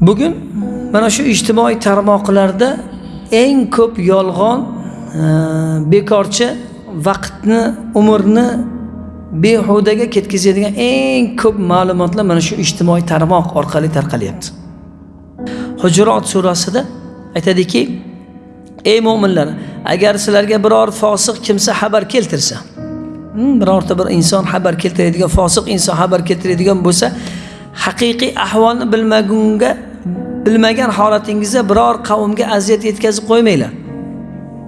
bugun mana shu ijtimoiy tarmoqlarda eng ko'p yolg'on e, bekorchi vaqtni umrni behudaga ketkazadigan eng ko'p ma'lumotlar mana shu ijtimoiy tarmoq orqali tarqalyapti. Hujurot surasida aytadiki ey mo'minlar agar sizlarga biror fosiq kimsa xabar keltirsa hmm, birorta bir inson xabar keltiradigan fosiq inson xabar keltiradigan bo'lsa haqiqiy ahvolni bilmagunga bilmagan holatingizda biror qavmga aziyat yetkazib qo'ymanglar.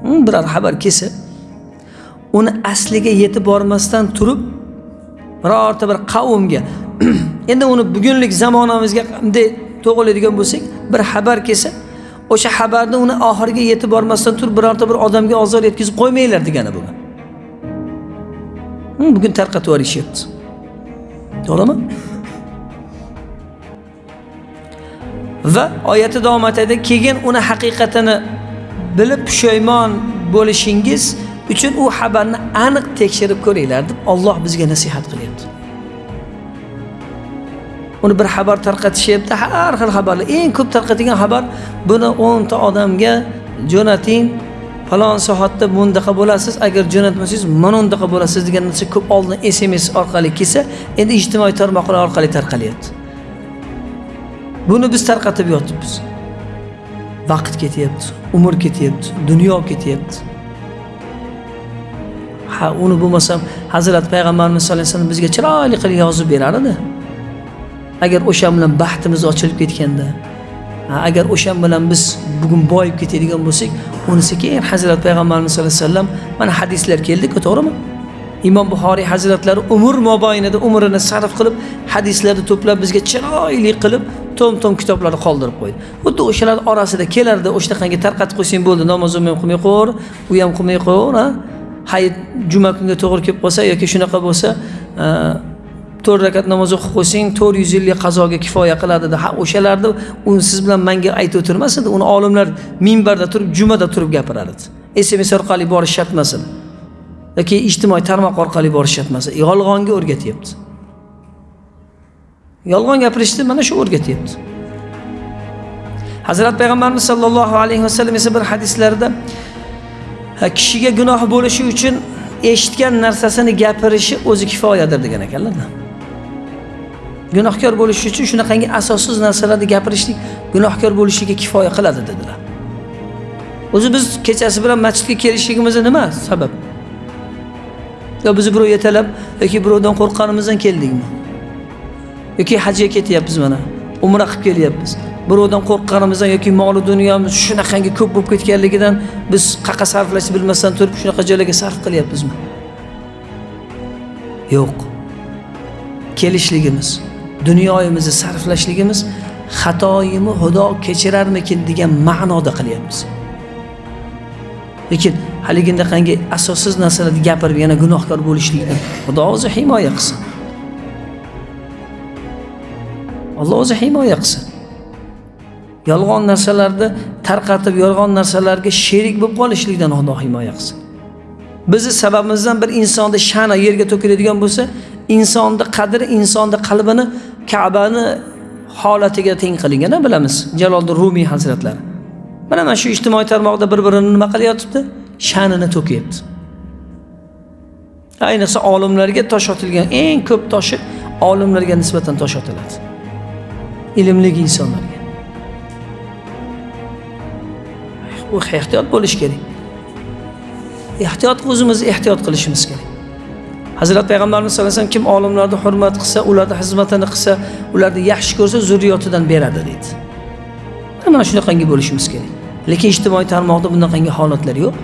Hmm, biror xabar kelsa uni asliga yetib bormasdan turib birorta bir qavmga endi uni bugunlik zamonamizga bunday to'g'irlaydigan bo'lsak bir xabar kelsa o'sha xabarni uni oxiriga yetib bormasdan turib birorta bir odamga ozor yetkazib qo'ymanglar degani bu bugun hmm, tarqatib yuborishyapti to'g'rimi? Va oyati davom etadi. Keyin uni haqiqatini bilib pushaymon bo'lishingiz uchun u xabarni aniq tekshirib ko'ringlar deb Alloh bizga nasihat qilyapti. Uni bir xabar tarqatishyapti. Har xil xabarlar. Eng ko'p tarqatilgan xabar buni o'nta odamga jo'nating. Falon soatda bundaqa bo'lasiz. Agar jo'natmasangiz mana undaqa bo'lasiz degan narsa ko'p oldin sms orqali kelsa endi ijtimoiy tarmoqlar orqali tarqalyapti. Buni biz tarqatib yotibmiz. Vaqt ketyapti umr ketyapti dunyo ketyapti. Ha uni bo'lmasam hazrat payg'ambarimiz sallallohu alayhi vasallam bizga chiroyli qilib yozib berar edi agar o'sha bilan baxtimiz ochilib ketganda agar o'sha bilan biz bugun boyib ketadigan bo'lsak unisi keyin hazrat payg'ambarimiz sallallohu alayhi vasallam mana hadislar keldiku to'g'rimi? Imom buxoriy hazratlari umr mobaynida umrini sarf qilib hadislarni to'plab bizga chiroyli qilib tom tom kitoblarni qoldirib qo'ydi. Xuddi o'shalar orasida kelardi o'shanaqangi tarqatib qo'ysang bo'ldi namoz ham qilmay qo'yaver u ham qilmay qo'yaver hayit juma kunga to'g'ri kelib qolsa yoki shunaqa bo'lsa to'rt rakat namoz o'qib qo'ysang to'rt yuz yillik qazoga kifoya qiladi dedi ha o'shalarni u siz bilan manga aytib o'tirmas edi uni olimlar minbarda turib jumada turib gapirar edi sms orqali borish shart emas edi yoki ijtimoiy tarmoq orqali borish shart emas yolg'onga o'rgatyapti. Yolg'on gapirishni mana shu o'rgatyapti hazrat payg'ambarimiz sollallohu alayhi vasallam esa bir hadislarida kishiga gunoh bo'lishi uchun eshitgan narsasini gapirishi o'zi kifoyadir degan ekanlar gunohkor bo'lish uchun shunaqangi asossiz narsalarni gapirishlik gunohkor bo'lishiga kifoya qiladi dedilar. O'zi biz kechasi bilan masjidga kelishligimizni nima sabab? Yo bizni birov yetalab yoki birovdan qo'rqqanimizdan keldikmi yoki hajga ketyapmiz mana. Umra qilib kelyapmiz. Birovdan qo'rqqanimizdan yoki moli dunyomiz shunaqangi ko'p bo'lib ketganligidan biz qayerqa sarflashni bilmasdan turib shunaqa joylarga sarf qilyapmizmi? Yo'q. Kelishligimiz dunyoyimizni sarflashligimiz xatoyimni xudo kechirarmikin degan ma'noda qilyapmiz. Lekin haligindaqangi asossiz narsalarni gapirib yana gunohkor bo'lishlikdan xudo o'zi himoya qilsin. Alloh o'zi himoya qilsin. Yolg'on narsalarni tarqatib yolg'on narsalarga sherik bo'lib qolishlikdan xudo himoya qilsin. Bizni sababimizdan bir insonni sha'ni yerga to'kiladigan bo'lsa insonni qadri insonni qalbini kabani holatiga teng qilingan bilamiz. Jaloliddin rumiy hazratlari. Mana mana shu ijtimoiy tarmoqda bir birini nima qilyotibdi? Sha'nini to'kyapti ayniqsa olimlarga tosh otilgan eng ko'p toshi olimlarga nisbatan tosh otiladi. Ilmli insonlarga u ehtiyot bo'lish kerak. Ehtiyot o'zimiz ehtiyot qilishimiz kerak. Hazrat payg'ambarimiz sallallohu alayhi vasallam kim olimlarni hurmat qilsa ularni xizmatini qilsa ularni yaxshi ko'rsa zurriyotidan beradi deydi. Mana shunaqangi bo'lishimiz kerak. Lekin ijtimoiy tarmoqda bunaqangi holatlar yo'q.